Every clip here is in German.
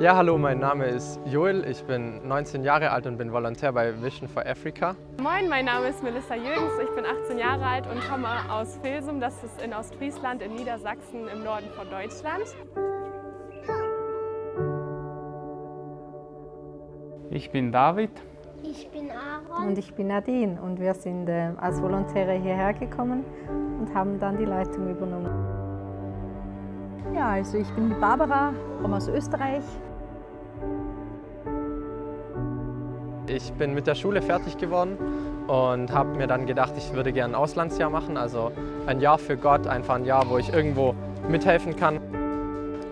Ja, hallo, mein Name ist Joel, ich bin 19 Jahre alt und bin Volontär bei Vision for Africa. Moin, mein Name ist Melissa Jürgens, ich bin 18 Jahre alt und komme aus Filsum, das ist in Ostfriesland in Niedersachsen im Norden von Deutschland. Ich bin David. Ich bin Aaron. Und ich bin Nadine und wir sind äh, als Volontäre hierher gekommen und haben dann die Leitung übernommen. Ja, also ich bin Barbara, komme aus Österreich. Ich bin mit der Schule fertig geworden und habe mir dann gedacht, ich würde gerne ein Auslandsjahr machen, also ein Jahr für Gott, einfach ein Jahr, wo ich irgendwo mithelfen kann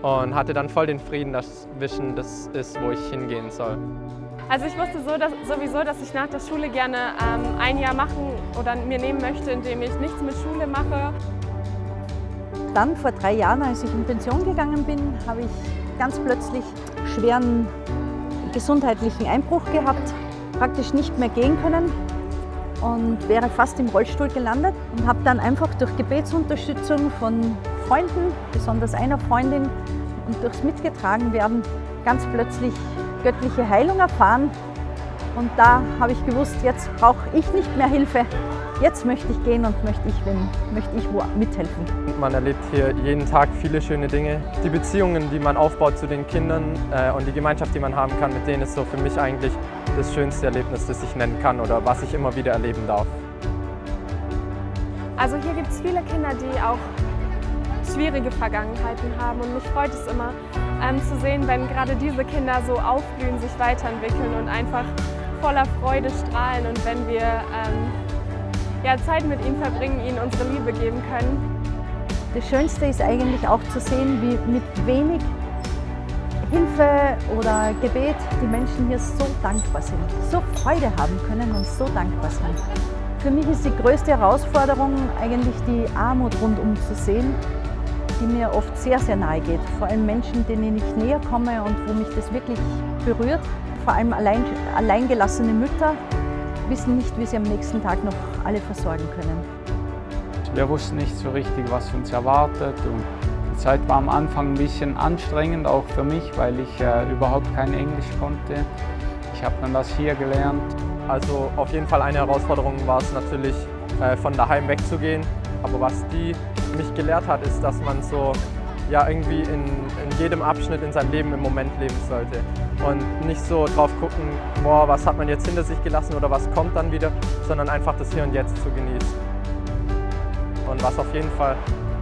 und hatte dann voll den Frieden, dass Vision das ist, wo ich hingehen soll. Also ich wusste so, dass, sowieso, dass ich nach der Schule gerne ähm, ein Jahr machen oder mir nehmen möchte, indem ich nichts mit Schule mache. Dann vor drei Jahren, als ich in Pension gegangen bin, habe ich ganz plötzlich schweren gesundheitlichen Einbruch gehabt, praktisch nicht mehr gehen können und wäre fast im Rollstuhl gelandet und habe dann einfach durch Gebetsunterstützung von Freunden, besonders einer Freundin und durchs Mitgetragenwerden ganz plötzlich göttliche Heilung erfahren. Und da habe ich gewusst, jetzt brauche ich nicht mehr Hilfe. Jetzt möchte ich gehen und möchte ich, wenn, möchte ich wo mithelfen. Man erlebt hier jeden Tag viele schöne Dinge. Die Beziehungen, die man aufbaut zu den Kindern äh, und die Gemeinschaft, die man haben kann, mit denen ist so für mich eigentlich das schönste Erlebnis, das ich nennen kann oder was ich immer wieder erleben darf. Also hier gibt es viele Kinder, die auch schwierige Vergangenheiten haben und mich freut es immer ähm, zu sehen, wenn gerade diese Kinder so aufblühen, sich weiterentwickeln und einfach voller Freude strahlen und wenn wir ähm, ja, Zeit mit ihnen verbringen, ihnen unsere Liebe geben können. Das Schönste ist eigentlich auch zu sehen, wie mit wenig Hilfe oder Gebet die Menschen hier so dankbar sind, so Freude haben können und so dankbar sind. Für mich ist die größte Herausforderung eigentlich die Armut rundum zu sehen, die mir oft sehr, sehr nahe geht. Vor allem Menschen, denen ich näher komme und wo mich das wirklich berührt. Vor allem allein, alleingelassene Mütter wissen nicht, wie sie am nächsten Tag noch alle versorgen können. Wir wussten nicht so richtig, was uns erwartet. Und Zeit war am Anfang ein bisschen anstrengend, auch für mich, weil ich äh, überhaupt kein Englisch konnte. Ich habe dann das hier gelernt. Also auf jeden Fall eine Herausforderung war es natürlich, äh, von daheim wegzugehen. Aber was die mich gelehrt hat, ist, dass man so ja, irgendwie in, in jedem Abschnitt in seinem Leben im Moment leben sollte. Und nicht so drauf gucken, boah, was hat man jetzt hinter sich gelassen oder was kommt dann wieder, sondern einfach das Hier und Jetzt zu genießen. Und was auf jeden Fall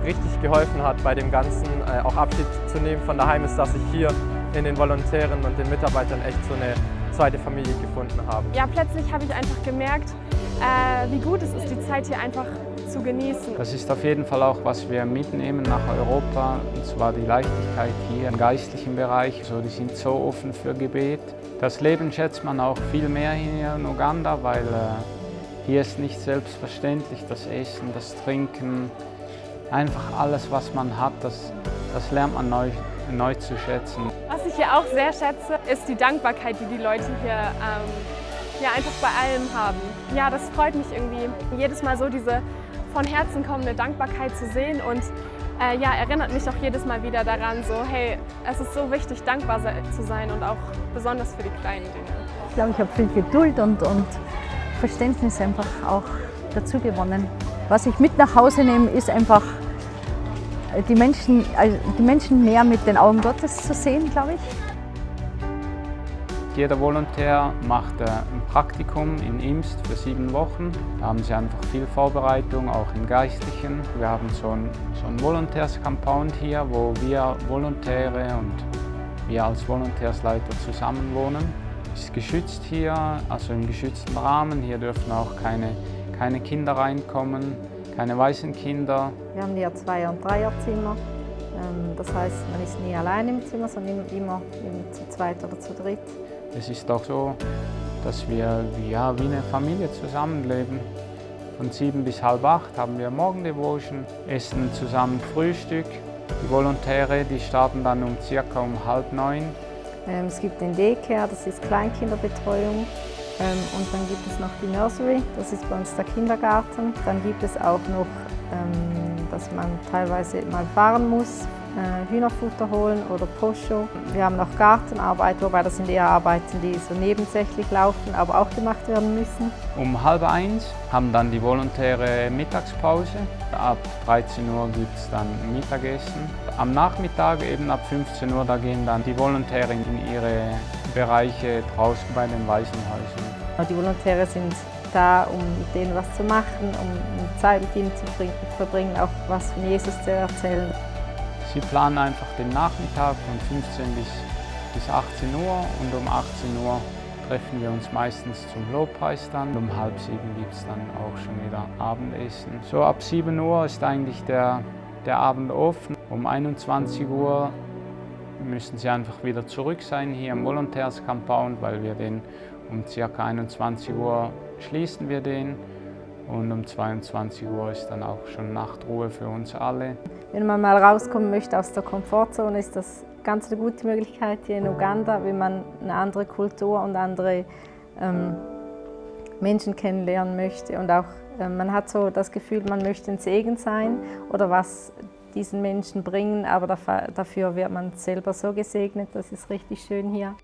richtig geholfen hat bei dem Ganzen, äh, auch Abschied zu nehmen von daheim, ist, dass ich hier in den Volontären und den Mitarbeitern echt so eine zweite Familie gefunden habe. Ja, plötzlich habe ich einfach gemerkt, äh, wie gut es ist, die Zeit hier einfach zu genießen. Das ist auf jeden Fall auch, was wir mitnehmen nach Europa, und zwar die Leichtigkeit hier im geistlichen Bereich. So, die sind so offen für Gebet. Das Leben schätzt man auch viel mehr hier in Uganda, weil äh, hier ist nicht selbstverständlich das Essen, das Trinken, einfach alles, was man hat, das, das lernt man neu, neu zu schätzen. Was ich hier auch sehr schätze, ist die Dankbarkeit, die die Leute hier ähm, ja, einfach bei allem haben. Ja, das freut mich irgendwie, jedes Mal so diese von Herzen kommende Dankbarkeit zu sehen und äh, ja, erinnert mich auch jedes Mal wieder daran, so hey, es ist so wichtig, dankbar zu sein und auch besonders für die kleinen Dinge. Ich glaube, ich habe viel Geduld und, und Verständnis einfach auch dazu gewonnen. Was ich mit nach Hause nehme, ist einfach die Menschen, also die Menschen mehr mit den Augen Gottes zu sehen, glaube ich. Jeder Volontär macht äh, ein Praktikum in Imst für sieben Wochen. Da haben sie einfach viel Vorbereitung, auch im Geistlichen. Wir haben so ein, so ein Volontärs-Compound hier, wo wir Volontäre und wir als Volontärsleiter zusammen wohnen. Es ist geschützt hier, also im geschützten Rahmen. Hier dürfen auch keine, keine Kinder reinkommen, keine weißen Kinder. Wir haben hier Zweier- und Dreierzimmer. Ähm, das heißt, man ist nie allein im Zimmer, sondern immer zu zweit oder zu dritt. Es ist auch so, dass wir ja, wie eine Familie zusammenleben. Von sieben bis halb acht haben wir Morgendevotion, essen zusammen Frühstück. Die Volontäre die starten dann um circa um halb neun. Ähm, es gibt den Daycare, das ist Kleinkinderbetreuung. Ähm, und dann gibt es noch die Nursery, das ist bei uns der Kindergarten. Dann gibt es auch noch, ähm, dass man teilweise mal fahren muss Hühnerfutter holen oder Poscho. Wir haben noch Gartenarbeit, wobei das sind eher Arbeiten, die so nebensächlich laufen, aber auch gemacht werden müssen. Um halb eins haben dann die volontäre Mittagspause. Ab 13 Uhr gibt es dann Mittagessen. Am Nachmittag, eben ab 15 Uhr, da gehen dann die Volontäre in ihre Bereiche draußen bei den Waisenhäusern. Die Volontäre sind da, um mit denen was zu machen, um Zeit mit ihnen zu verbringen, auch was von Jesus zu erzählen. Sie planen einfach den Nachmittag von 15 bis, bis 18 Uhr und um 18 Uhr treffen wir uns meistens zum Lobpreis dann. Um halb sieben gibt es dann auch schon wieder Abendessen. So ab 7 Uhr ist eigentlich der, der Abend offen. Um 21 Uhr müssen sie einfach wieder zurück sein hier im Volontärs Compound, weil wir den um ca. 21 Uhr schließen wir den und um 22 Uhr ist dann auch schon Nachtruhe für uns alle. Wenn man mal rauskommen möchte aus der Komfortzone, ist das ganz eine gute Möglichkeit hier in Uganda, wenn man eine andere Kultur und andere ähm, Menschen kennenlernen möchte. Und auch äh, man hat so das Gefühl, man möchte ein Segen sein oder was diesen Menschen bringen, aber dafür wird man selber so gesegnet, das ist richtig schön hier.